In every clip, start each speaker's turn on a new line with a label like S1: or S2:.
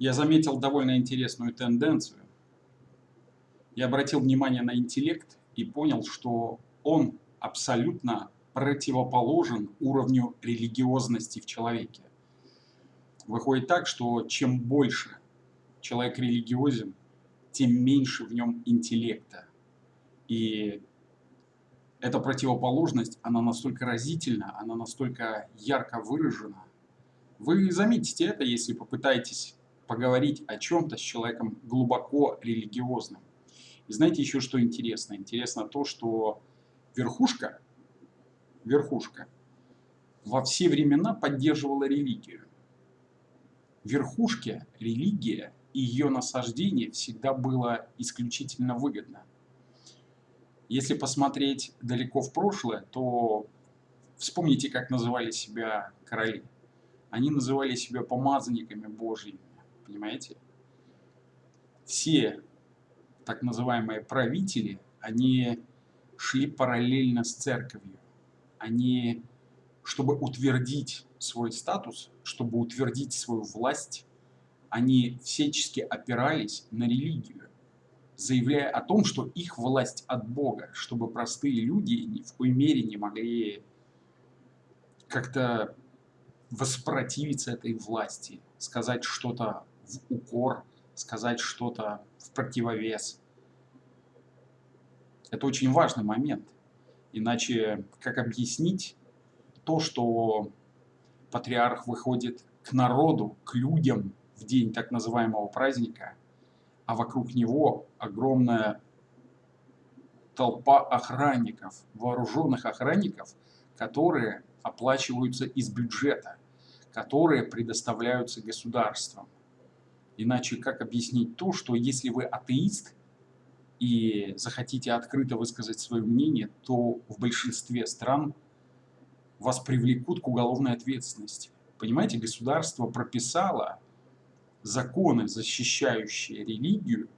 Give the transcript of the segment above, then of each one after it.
S1: я заметил довольно интересную тенденцию. Я обратил внимание на интеллект и понял, что он абсолютно противоположен уровню религиозности в человеке. Выходит так, что чем больше человек религиозен, тем меньше в нем интеллекта. И эта противоположность, она настолько разительна, она настолько ярко выражена. Вы заметите это, если попытаетесь поговорить о чем-то с человеком глубоко религиозным. И знаете еще, что интересно? Интересно то, что верхушка, верхушка во все времена поддерживала религию. Верхушке религия и ее насаждение всегда было исключительно выгодно. Если посмотреть далеко в прошлое, то вспомните, как называли себя короли. Они называли себя помазанниками Божьими, понимаете? Все так называемые правители, они шли параллельно с церковью. Они, чтобы утвердить свой статус, чтобы утвердить свою власть, они всячески опирались на религию заявляя о том, что их власть от Бога, чтобы простые люди ни в коей мере не могли как-то воспротивиться этой власти, сказать что-то в укор, сказать что-то в противовес. Это очень важный момент. Иначе как объяснить то, что патриарх выходит к народу, к людям в день так называемого праздника – а вокруг него огромная толпа охранников, вооруженных охранников, которые оплачиваются из бюджета, которые предоставляются государством. Иначе как объяснить то, что если вы атеист и захотите открыто высказать свое мнение, то в большинстве стран вас привлекут к уголовной ответственности. Понимаете, государство прописало законы, защищающие религию,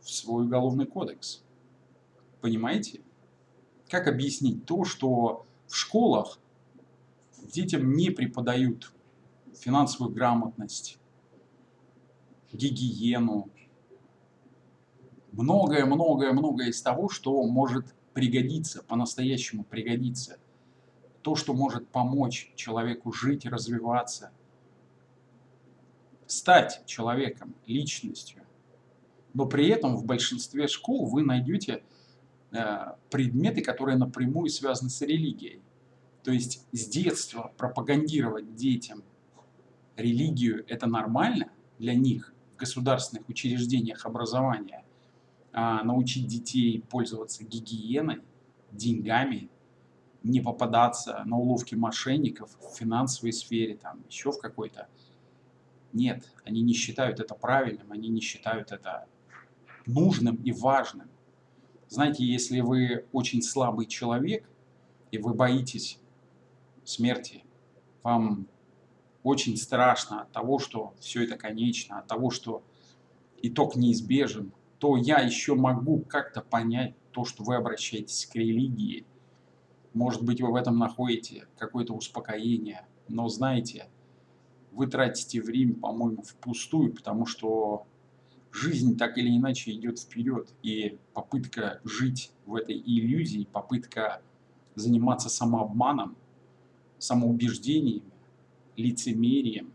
S1: в свой уголовный кодекс. Понимаете? Как объяснить то, что в школах детям не преподают финансовую грамотность, гигиену, многое-многое-многое из того, что может пригодиться, по-настоящему пригодиться. То, что может помочь человеку жить, развиваться – стать человеком, личностью. Но при этом в большинстве школ вы найдете э, предметы, которые напрямую связаны с религией. То есть с детства пропагандировать детям религию – это нормально для них государственных учреждениях образования, а научить детей пользоваться гигиеной, деньгами, не попадаться на уловки мошенников в финансовой сфере, там еще в какой-то – нет, они не считают это правильным, они не считают это нужным и важным. Знаете, если вы очень слабый человек, и вы боитесь смерти, вам очень страшно от того, что все это конечно, от того, что итог неизбежен, то я еще могу как-то понять то, что вы обращаетесь к религии. Может быть, вы в этом находите какое-то успокоение, но знаете, вы тратите время, по-моему, впустую, потому что жизнь так или иначе идет вперед, и попытка жить в этой иллюзии, попытка заниматься самообманом, самоубеждениями, лицемерием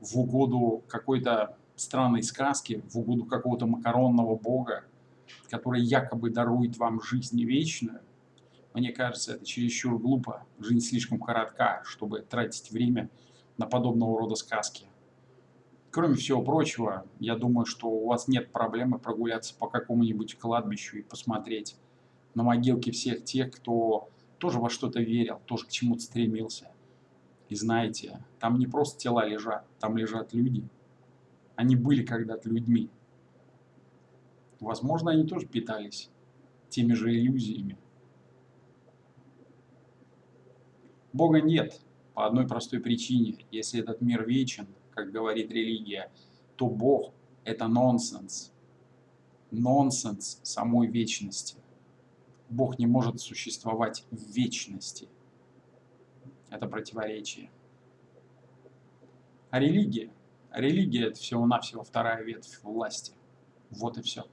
S1: в угоду какой-то странной сказки, в угоду какого-то макаронного бога, который якобы дарует вам жизнь вечную, мне кажется, это чересчур глупо. Жизнь слишком коротка, чтобы тратить время на подобного рода сказки. Кроме всего прочего, я думаю, что у вас нет проблемы прогуляться по какому-нибудь кладбищу и посмотреть на могилки всех тех, кто тоже во что-то верил, тоже к чему-то стремился. И знаете, там не просто тела лежат, там лежат люди. Они были когда-то людьми. Возможно, они тоже питались теми же иллюзиями. Бога нет, по одной простой причине. Если этот мир вечен, как говорит религия, то Бог – это нонсенс. Нонсенс самой вечности. Бог не может существовать в вечности. Это противоречие. А религия? Религия – это всего-навсего вторая ветвь власти. Вот и все.